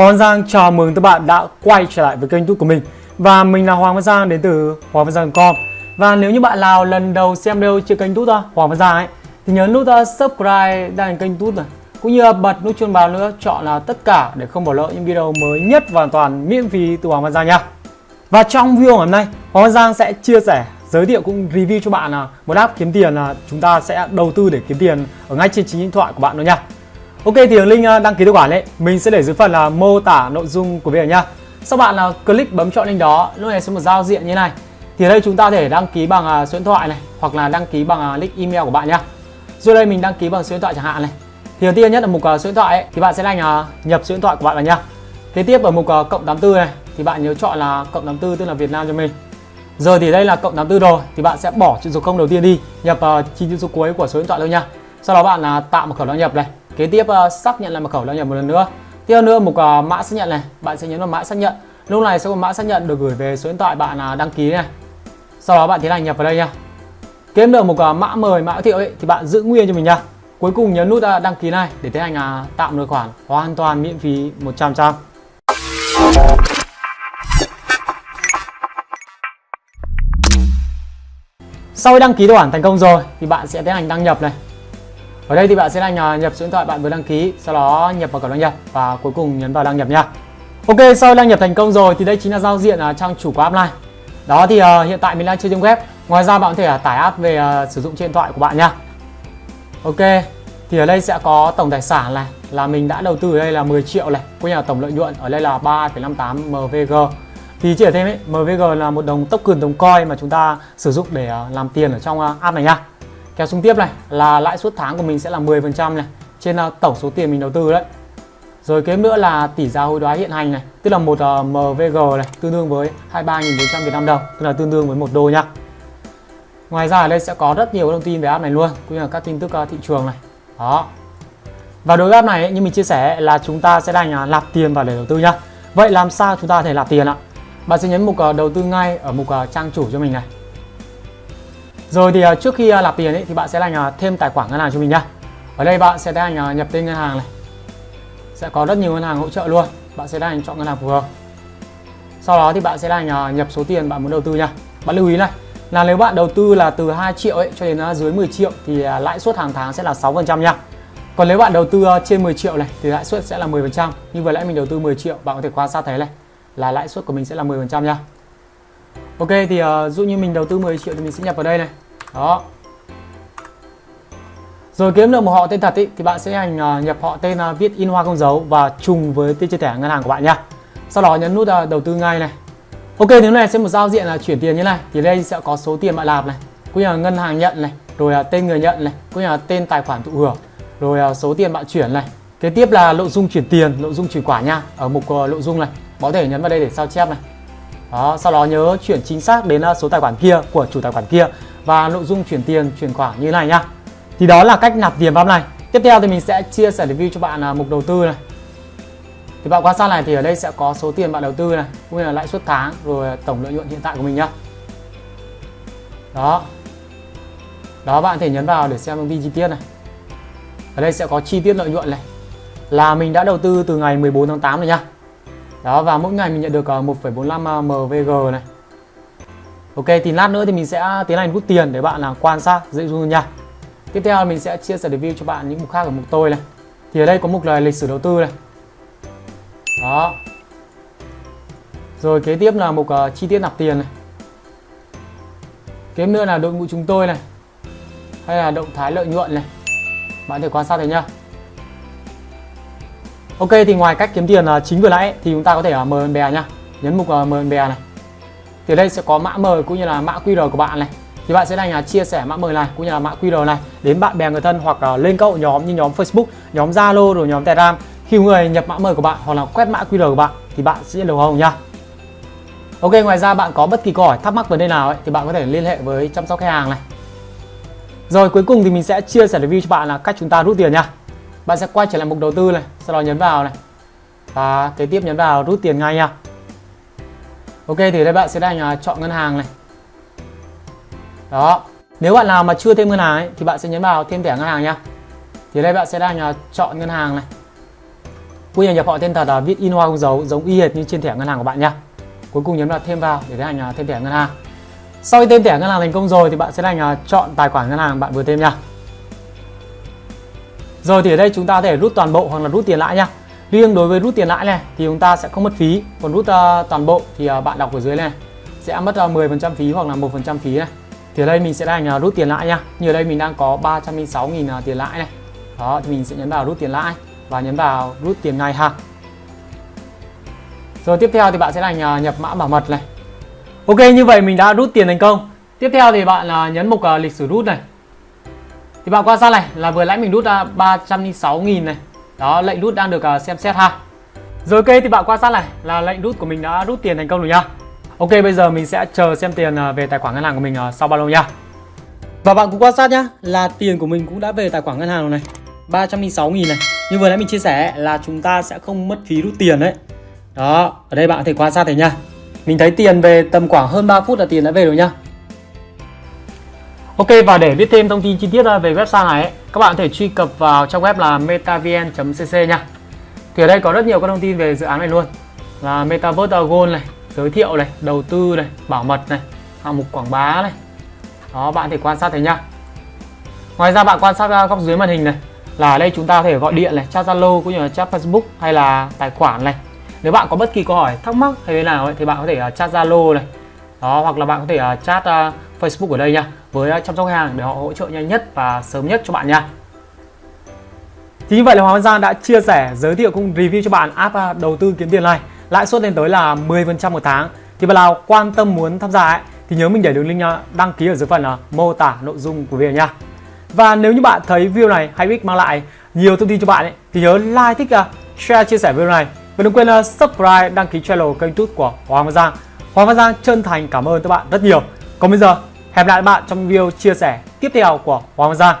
Hoàng Văn Giang chào mừng các bạn đã quay trở lại với kênh YouTube của mình. Và mình là Hoàng Văn Giang, đến từ Hoàng Văn Giang.com Và nếu như bạn nào lần đầu xem video trên kênh YouTube Hoàng Văn Giang ấy, Thì nhấn nút uh, subscribe đăng kênh YouTube này. Cũng như bật nút chuông báo nữa, chọn là tất cả để không bỏ lỡ những video mới nhất và hoàn toàn miễn phí từ Hoàng Văn Giang nha. Và trong video ngày hôm nay, Hoàng Văn Giang sẽ chia sẻ, giới thiệu cũng review cho bạn là một app kiếm tiền là chúng ta sẽ đầu tư để kiếm tiền ở ngay trên chính điện thoại của bạn thôi nha. Ok thì đường link ờ, đăng ký tài khoản ấy mình sẽ để dưới phần là mô tả nội dung của video nhá. Sau bạn là click bấm chọn link đó, lúc này sẽ một giao diện như này. Thì ở đây chúng ta thể đăng ký bằng ờ, số điện thoại này hoặc là đăng ký bằng nick link email của bạn nhá. Rồi đây mình đăng ký bằng số điện thoại chẳng hạn này. Thì đầu tiên nhất là mục số điện thoại ấy, thì bạn sẽ đánh nhập số điện thoại của bạn vào nhá. Kế tiếp ở mục cộng 84 này thì bạn nhớ chọn là cộng 84 tức là Việt Nam cho mình. Rồi thì đây là cộng 84 rồi thì bạn sẽ bỏ chữ số 0 đầu tiên đi, nhập chín chữ số cuối của số điện thoại thôi nha. Sau đó bạn là tạo một khẩu đăng nhập này kế tiếp uh, xác nhận lại mật khẩu đăng nhập một lần nữa. Tiếp theo nữa một uh, mã xác nhận này. Bạn sẽ nhấn vào mã xác nhận. Lúc này sẽ có mã xác nhận được gửi về số điện thoại bạn uh, đăng ký này. Sau đó bạn tiến hành nhập vào đây nha. Kiếm được một uh, mã mời mã thiệu ấy thì bạn giữ nguyên cho mình nha. Cuối cùng nhấn nút uh, đăng ký này để tiến hành uh, tạo một tài khoản hoàn toàn miễn phí 100 trăm sau khi đăng ký tài khoản thành công rồi thì bạn sẽ tiến hành đăng nhập này ở đây thì bạn sẽ đăng à, nhập số điện thoại bạn vừa đăng ký, sau đó nhập vào cổng đăng nhập và cuối cùng nhấn vào đăng nhập nha. Ok, sau đăng nhập thành công rồi thì đây chính là giao diện à, trang chủ của app này. Đó thì uh, hiện tại mình đang chơi trên web. Ngoài ra bạn có thể uh, tải app về uh, sử dụng trên điện thoại của bạn nha. Ok, thì ở đây sẽ có tổng tài sản này là mình đã đầu tư ở đây là 10 triệu này, có nhà tổng lợi nhuận ở đây là 3,58 MVG. Thì chỉ ở thêm ấy, MVG là một đồng token đồng coin mà chúng ta sử dụng để uh, làm tiền ở trong uh, app này nha. Kéo xuống tiếp này là lãi suất tháng của mình sẽ là 10% này trên ờ, tổng số tiền mình đầu tư đấy. Rồi kế nữa là tỷ giá hối đoái hiện hành này, tức là một ờ, uh, MVG này tương đương với 23.400 Việt Nam đồng, tức là tương đương với một đô nhá. Ngoài ra ở đây sẽ có rất nhiều thông tin về app này luôn, cũng như là các tin tức uh, thị trường này. Đó. Và đối với app này như mình chia sẻ là chúng ta sẽ đành uh, nạp tiền vào để đầu tư nhá. Vậy làm sao chúng ta có thể nạp tiền ạ? Bạn sẽ nhấn mục uh, đầu tư ngay ở mục uh, trang chủ cho mình này. Rồi thì à, trước khi à, nạp tiền ấy, thì bạn sẽ là thêm tài khoản ngân hàng cho mình nhá. Ở đây bạn sẽ tiến à, nhập tên ngân hàng này. Sẽ có rất nhiều ngân hàng hỗ trợ luôn. Bạn sẽ tiến chọn ngân hàng phù hợp. Sau đó thì bạn sẽ là nhập số tiền bạn muốn đầu tư nha. Bạn lưu ý này là nếu bạn đầu tư là từ 2 triệu ấy cho đến dưới 10 triệu thì lãi suất hàng tháng sẽ là 6% nha. Còn nếu bạn đầu tư trên 10 triệu này thì lãi suất sẽ là 10%. Như vừa nãy mình đầu tư 10 triệu, bạn có thể quan sát thấy này là lãi suất của mình sẽ là 10% nha. Ok thì uh, dụ như mình đầu tư 10 triệu thì mình sẽ nhập vào đây này. Đó. Rồi kiếm được một họ tên thật ý, thì bạn sẽ hành uh, nhập họ tên uh, viết in hoa không dấu và trùng với tên trên thẻ ngân hàng của bạn nha sau đó nhấn nút uh, đầu tư ngay này. Ok nếu này sẽ một giao diện là chuyển tiền như này. Thì đây sẽ có số tiền bạn làm này cũng như là ngân hàng nhận này rồi uh, tên người nhận này cũng như là tên tài khoản thụ hưởng rồi uh, số tiền bạn chuyển này. Kế tiếp là nội dung chuyển tiền nội dung chuyển quả nha ở mục uh, nội dung này. Có thể nhấn vào đây để sao chép này đó, sau đó nhớ chuyển chính xác đến à, số tài khoản kia của chủ tài khoản kia và nội dung chuyển tiền, chuyển khoản như này nhá. Thì đó là cách nạp tiền vào này. Tiếp theo thì mình sẽ chia sẻ review cho bạn à, mục đầu tư này. Thì bạn quan sát này thì ở đây sẽ có số tiền bạn đầu tư này, cũng như là lãi suất tháng, rồi tổng lợi nhuận hiện tại của mình nhá. Đó. Đó, bạn thể nhấn vào để xem thông tin chi tiết này. Ở đây sẽ có chi tiết lợi nhuận này. Là mình đã đầu tư từ ngày 14 tháng 8 này nhá đó và mỗi ngày mình nhận được ờ, 1,45 MVG ờ, này. Ok thì lát nữa thì mình sẽ tiến hành rút tiền để bạn là quan sát dễ dàng nha. Tiếp theo mình sẽ chia sẻ review cho bạn những mục khác ở mục tôi này. Thì ở đây có mục là lịch sử đầu tư này. Đó. Rồi kế tiếp là mục uh, chi tiết nạp tiền này. Kế nữa là đội ngũ chúng tôi này. Hay là động thái lợi nhuận này. Bạn thể quan sát thấy nhá. Ok thì ngoài cách kiếm tiền à, chính vừa nãy thì chúng ta có thể uh, mời bè nhá Nhấn mục uh, mời bè này thì đây sẽ có mã mời cũng như là mã QR của bạn này thì bạn sẽ đành là chia sẻ mã mời này cũng như là mã QR này đến bạn bè người thân hoặc lên các hội nhóm như nhóm Facebook, nhóm Zalo rồi nhóm Telegram khi người nhập mã mời của bạn hoặc là quét mã QR của bạn thì bạn sẽ được hồng nha. Ok ngoài ra bạn có bất kỳ câu hỏi thắc mắc vấn đề nào ấy, thì bạn có thể liên hệ với chăm sóc khách hàng này. Rồi cuối cùng thì mình sẽ chia sẻ review cho bạn là cách chúng ta rút tiền nha. Bạn sẽ quay trở lại mục đầu tư này, sau đó nhấn vào này. Và kế tiếp nhấn vào rút tiền ngay nha. Ok thì đây bạn sẽ đang à, chọn ngân hàng này Đó Nếu bạn nào mà chưa thêm ngân hàng ấy, thì bạn sẽ nhấn vào thêm thẻ ngân hàng nhá Thì đây bạn sẽ đang à, chọn ngân hàng này Quy trình nhập họ tên thật là viết in hoa không dấu giống y hệt như trên thẻ ngân hàng của bạn nha. Cuối cùng nhấn vào thêm vào để tiến hành thêm thẻ ngân hàng. Sau khi thêm thẻ ngân hàng thành công rồi thì bạn sẽ đang à, chọn tài khoản ngân hàng bạn vừa thêm nha. Rồi thì ở đây chúng ta có thể rút toàn bộ hoặc là rút tiền lãi nha. Riêng đối với rút tiền lãi này thì chúng ta sẽ không mất phí, còn rút uh, toàn bộ thì uh, bạn đọc ở dưới này sẽ mất ờ, uh, 10% phí hoặc là 1% phí này. Thì ở đây mình sẽ hành uh, rút tiền lãi nha. Như ở đây mình đang có 306.000 uh, tiền lãi này. Đó thì mình sẽ nhấn vào rút tiền lãi và nhấn vào rút tiền ngay ha. Rồi tiếp theo thì bạn sẽ hành uh, nhập mã bảo mật này. Ok như vậy mình đã rút tiền thành công. Tiếp theo thì bạn uh, nhấn mục uh, lịch sử rút này. Thì bạn quan sát này là vừa lãi mình rút ra 306.000 này. Đó lệnh rút đang được à, xem xét ha. Rồi ok thì bạn quan sát này là lệnh rút của mình đã rút tiền thành công rồi nhá. Ok bây giờ mình sẽ chờ xem tiền à, về tài khoản ngân hàng của mình à, sau bao lâu nhá. Và bạn cũng quan sát nhá là tiền của mình cũng đã về tài khoản ngân hàng rồi này. 306.000 này. Như vừa nãy mình chia sẻ là chúng ta sẽ không mất phí rút tiền đấy. Đó, ở đây bạn có thể quan sát thấy nha. Mình thấy tiền về tầm khoảng hơn 3 phút là tiền đã về rồi nhá. Ok và để biết thêm thông tin chi tiết về website này các bạn có thể truy cập vào trong web là metavn.cc nha. Thì ở đây có rất nhiều các thông tin về dự án này luôn. Là Metaverse Gold này, giới thiệu này, đầu tư này, bảo mật này, hạng mục quảng bá này. Đó bạn có thể quan sát thấy nha. Ngoài ra bạn quan sát góc dưới màn hình này là ở đây chúng ta có thể gọi điện này, chat Zalo cũng như là chat Facebook hay là tài khoản này. Nếu bạn có bất kỳ câu hỏi thắc mắc hay thế nào ấy, thì bạn có thể à, chat Zalo này. Đó hoặc là bạn có thể à, chat à, Facebook ở đây nha với à, chăm sóc khách hàng để họ hỗ trợ nhanh nhất và sớm nhất cho bạn nha. Thì như vậy là Hoàng Văn Giang đã chia sẻ, giới thiệu cũng review cho bạn app à, đầu tư kiếm tiền này. Lãi suất lên tới là 10% một tháng. Thì bạn nào quan tâm muốn tham gia ấy, thì nhớ mình để đường link à, đăng ký ở dưới phần mô tả nội dung của video nha. Và nếu như bạn thấy video này hay biết mang lại nhiều thông tin cho bạn ấy, thì nhớ like, thích, share, chia sẻ video này. Và đừng quên subscribe, đăng ký channel kênh YouTube của Hoàng Văn Giang. Hoàng Văn Giang chân thành cảm ơn các bạn rất nhiều. Còn bây giờ Hẹn gặp lại các bạn trong video chia sẻ tiếp theo của Hoàng Giang.